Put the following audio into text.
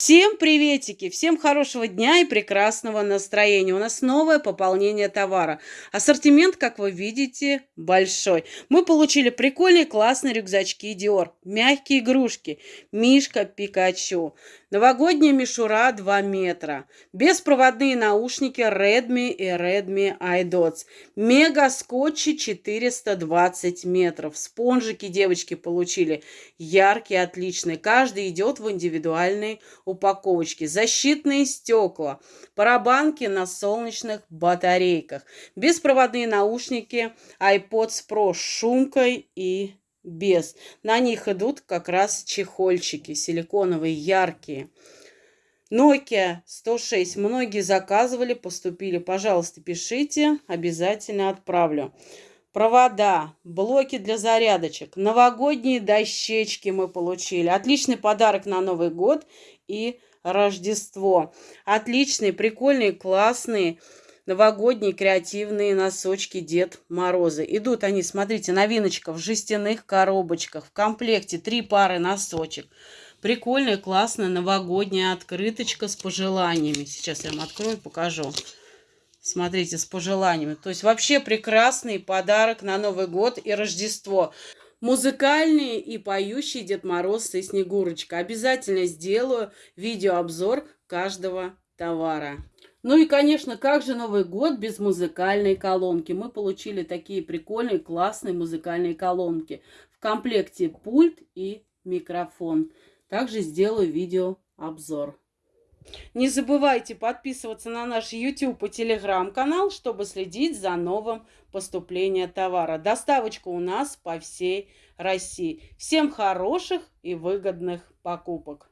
Всем приветики, всем хорошего дня и прекрасного настроения. У нас новое пополнение товара. Ассортимент, как вы видите, большой. Мы получили прикольные классные рюкзачки Dior, мягкие игрушки, Мишка Пикачу, новогодняя мишура 2 метра, беспроводные наушники Redmi и Redmi iDots, мега скотчи 420 метров, спонжики девочки получили, яркие, отличные. Каждый идет в индивидуальный упаковочки, защитные стекла, парабанки на солнечных батарейках, беспроводные наушники iPods Pro с шумкой и без. На них идут как раз чехольчики силиконовые, яркие. Nokia 106. Многие заказывали, поступили. Пожалуйста, пишите, обязательно отправлю провода, блоки для зарядочек, новогодние дощечки мы получили. Отличный подарок на Новый год и Рождество. Отличные, прикольные, классные новогодние креативные носочки Дед Морозы. Идут они, смотрите, новиночка в жестяных коробочках. В комплекте три пары носочек. Прикольная, классная новогодняя открыточка с пожеланиями. Сейчас я вам открою, покажу. Смотрите, с пожеланиями. То есть вообще прекрасный подарок на Новый год и Рождество. Музыкальный и поющий Дед Мороз и Снегурочка. Обязательно сделаю видеообзор каждого товара. Ну и, конечно, как же Новый год без музыкальной колонки? Мы получили такие прикольные, классные музыкальные колонки. В комплекте пульт и микрофон. Также сделаю видеообзор. Не забывайте подписываться на наш YouTube и Telegram канал, чтобы следить за новым поступлением товара. Доставочка у нас по всей России. Всем хороших и выгодных покупок!